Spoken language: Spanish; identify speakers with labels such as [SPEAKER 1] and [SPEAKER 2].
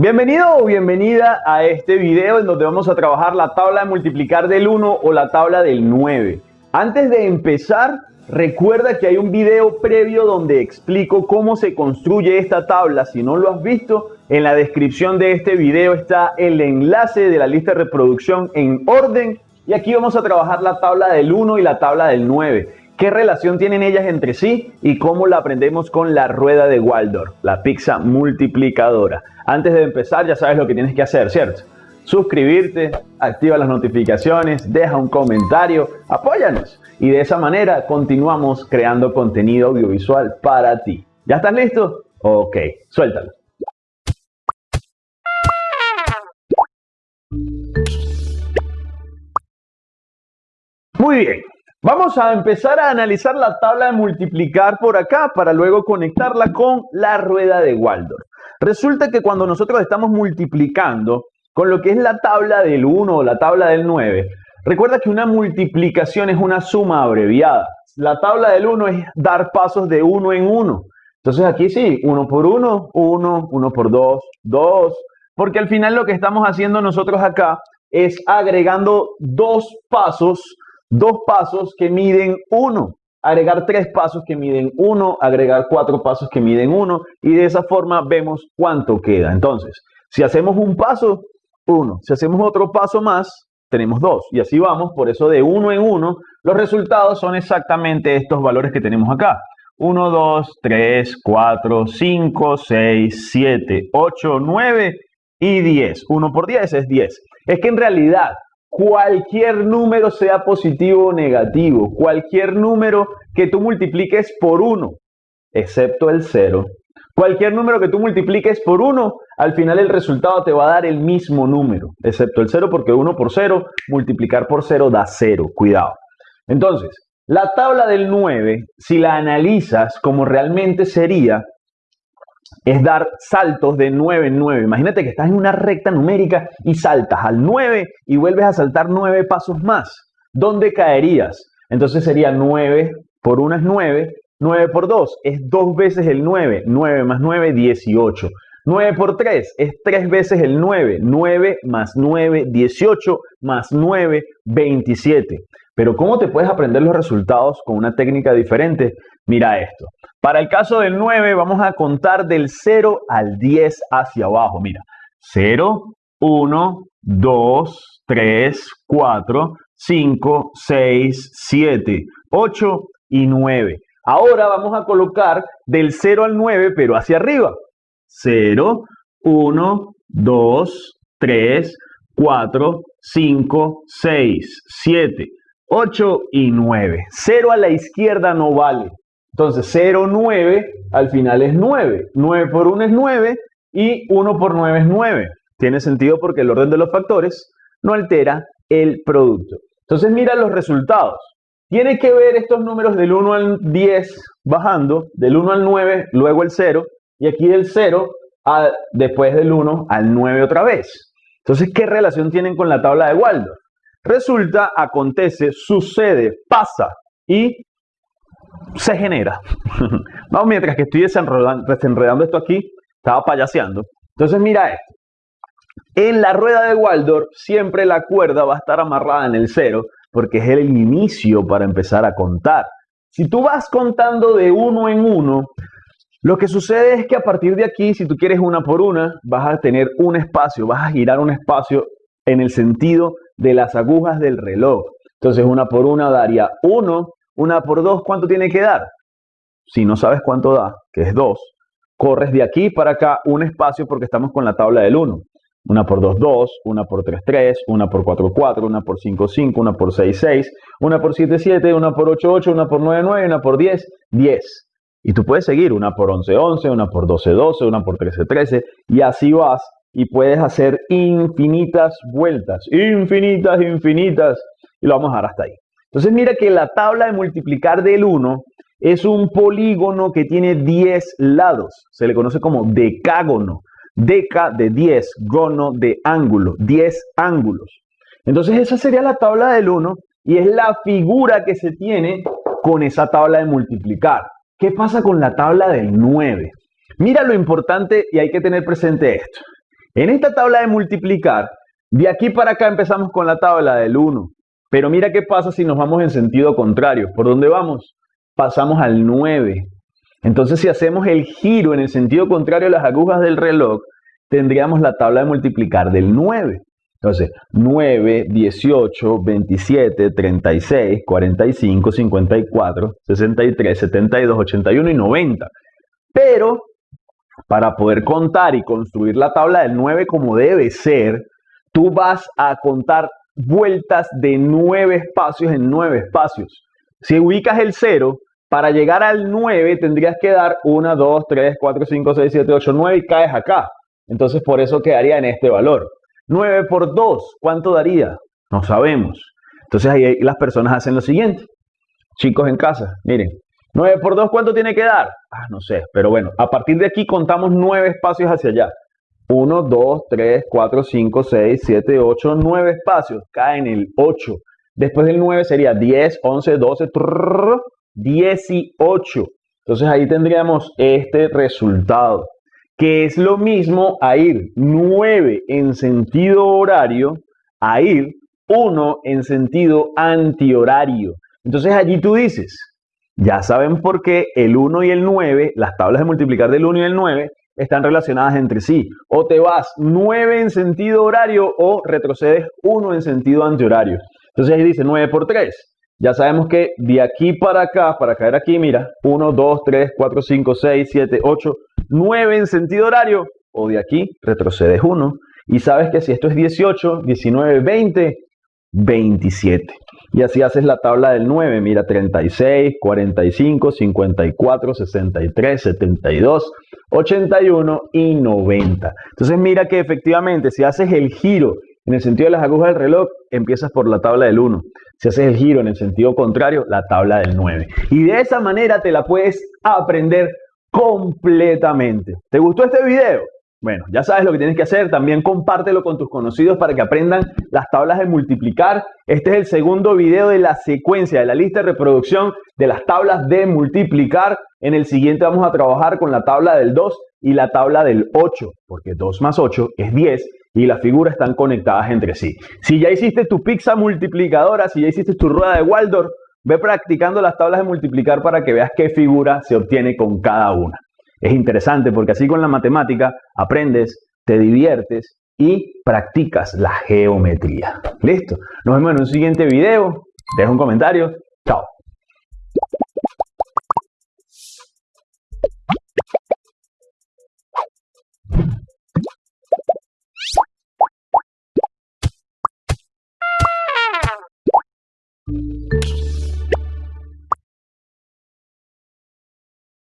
[SPEAKER 1] Bienvenido o bienvenida a este video en donde vamos a trabajar la tabla de multiplicar del 1 o la tabla del 9. Antes de empezar, recuerda que hay un video previo donde explico cómo se construye esta tabla. Si no lo has visto, en la descripción de este video está el enlace de la lista de reproducción en orden. Y aquí vamos a trabajar la tabla del 1 y la tabla del 9 qué relación tienen ellas entre sí y cómo la aprendemos con la rueda de Waldorf, la pizza multiplicadora. Antes de empezar ya sabes lo que tienes que hacer, ¿cierto? Suscribirte, activa las notificaciones, deja un comentario, apóyanos y de esa manera continuamos creando contenido audiovisual para ti. ¿Ya estás listo? Ok, suéltalo. Muy bien, Vamos a empezar a analizar la tabla de multiplicar por acá para luego conectarla con la rueda de Waldorf. Resulta que cuando nosotros estamos multiplicando con lo que es la tabla del 1 o la tabla del 9, recuerda que una multiplicación es una suma abreviada. La tabla del 1 es dar pasos de 1 en 1. Entonces aquí sí, 1 por 1, 1, 1 por 2, 2, porque al final lo que estamos haciendo nosotros acá es agregando dos pasos dos pasos que miden uno, agregar tres pasos que miden uno, agregar cuatro pasos que miden uno y de esa forma vemos cuánto queda. Entonces, si hacemos un paso, uno, si hacemos otro paso más, tenemos dos y así vamos, por eso de uno en uno, los resultados son exactamente estos valores que tenemos acá. 1, 2, 3, 4, 5, 6, 7, 8, 9 y 10. 1 por 10 es 10. Es que en realidad cualquier número sea positivo o negativo, cualquier número que tú multipliques por 1, excepto el 0. Cualquier número que tú multipliques por 1, al final el resultado te va a dar el mismo número, excepto el 0 porque 1 por 0, multiplicar por 0 da 0, cuidado. Entonces, la tabla del 9, si la analizas como realmente sería, es dar saltos de 9 en 9. Imagínate que estás en una recta numérica y saltas al 9 y vuelves a saltar 9 pasos más. ¿Dónde caerías? Entonces sería 9 por 1 es 9, 9 por 2 es 2 veces el 9, 9 más 9, 18. 9 por 3 es 3 veces el 9, 9 más 9, 18 más 9, 27. Pero ¿cómo te puedes aprender los resultados con una técnica diferente? Mira esto. Para el caso del 9 vamos a contar del 0 al 10 hacia abajo. Mira, 0, 1, 2, 3, 4, 5, 6, 7, 8 y 9. Ahora vamos a colocar del 0 al 9, pero hacia arriba. 0, 1, 2, 3, 4, 5, 6, 7, 8 y 9. 0 a la izquierda no vale. Entonces 0, 9 al final es 9. 9 por 1 es 9 y 1 por 9 es 9. Tiene sentido porque el orden de los factores no altera el producto. Entonces mira los resultados. Tiene que ver estos números del 1 al 10 bajando, del 1 al 9, luego el 0, y aquí del 0 a, después del 1 al 9 otra vez. Entonces, ¿qué relación tienen con la tabla de Waldorf? Resulta, acontece, sucede, pasa y se genera. Vamos, mientras que estoy desenredando, esto aquí, estaba payaseando. Entonces mira esto. En la rueda de Waldorf siempre la cuerda va a estar amarrada en el cero porque es el inicio para empezar a contar. Si tú vas contando de uno en uno, lo que sucede es que a partir de aquí, si tú quieres una por una, vas a tener un espacio, vas a girar un espacio en el sentido de las agujas del reloj. Entonces una por una daría 1, una por 2, ¿cuánto tiene que dar? Si no sabes cuánto da, que es 2, corres de aquí para acá un espacio porque estamos con la tabla del 1. Una por 2, 2, una por 3, 3, una por 4, 4, una por 5, 5, una por 6, 6, una por 7, 7, una por 8, 8, una por 9, 9, una por 10, 10. Y tú puedes seguir una por 11, 11, una por 12, 12, una por 13, 13, y así vas y puedes hacer infinitas vueltas, infinitas, infinitas, y lo vamos a dejar hasta ahí. Entonces mira que la tabla de multiplicar del 1 es un polígono que tiene 10 lados, se le conoce como decágono, deca de 10, gono de ángulo, 10 ángulos. Entonces esa sería la tabla del 1 y es la figura que se tiene con esa tabla de multiplicar. ¿Qué pasa con la tabla del 9? Mira lo importante y hay que tener presente esto. En esta tabla de multiplicar, de aquí para acá empezamos con la tabla del 1. Pero mira qué pasa si nos vamos en sentido contrario. ¿Por dónde vamos? Pasamos al 9. Entonces, si hacemos el giro en el sentido contrario a las agujas del reloj, tendríamos la tabla de multiplicar del 9. Entonces, 9, 18, 27, 36, 45, 54, 63, 72, 81 y 90. Pero, para poder contar y construir la tabla del 9 como debe ser, tú vas a contar vueltas de 9 espacios en 9 espacios. Si ubicas el 0, para llegar al 9 tendrías que dar 1, 2, 3, 4, 5, 6, 7, 8, 9 y caes acá. Entonces por eso quedaría en este valor. 9 por 2, ¿cuánto daría? No sabemos. Entonces ahí las personas hacen lo siguiente. Chicos en casa, miren, 9 por 2, ¿cuánto tiene que dar? Ah, no sé, pero bueno, a partir de aquí contamos 9 espacios hacia allá. 1, 2, 3, 4, 5, 6, 7, 8, 9 espacios. Cae en el 8. Después del 9 sería 10, 11, 12, 18. Entonces ahí tendríamos este resultado, que es lo mismo a ir 9 en sentido horario a ir 1 en sentido antihorario. Entonces allí tú dices, ya saben por qué el 1 y el 9, las tablas de multiplicar del 1 y el 9, están relacionadas entre sí. O te vas 9 en sentido horario o retrocedes 1 en sentido antihorario. Entonces ahí dice 9 por 3. Ya sabemos que de aquí para acá, para caer aquí, mira, 1, 2, 3, 4, 5, 6, 7, 8, 9 en sentido horario. O de aquí retrocedes 1. Y sabes que si esto es 18, 19, 20, 27. Y así haces la tabla del 9. Mira, 36, 45, 54, 63, 72, 81 y 90. Entonces mira que efectivamente si haces el giro en el sentido de las agujas del reloj, empiezas por la tabla del 1. Si haces el giro en el sentido contrario, la tabla del 9. Y de esa manera te la puedes aprender completamente. ¿Te gustó este video? Bueno, ya sabes lo que tienes que hacer. También compártelo con tus conocidos para que aprendan las tablas de multiplicar. Este es el segundo video de la secuencia, de la lista de reproducción de las tablas de multiplicar. En el siguiente vamos a trabajar con la tabla del 2 y la tabla del 8, porque 2 más 8 es 10 y las figuras están conectadas entre sí. Si ya hiciste tu pizza multiplicadora, si ya hiciste tu rueda de Waldorf, ve practicando las tablas de multiplicar para que veas qué figura se obtiene con cada una. Es interesante porque así con la matemática aprendes, te diviertes y practicas la geometría. Listo. Nos vemos en un siguiente video. Deja un comentario. Chao.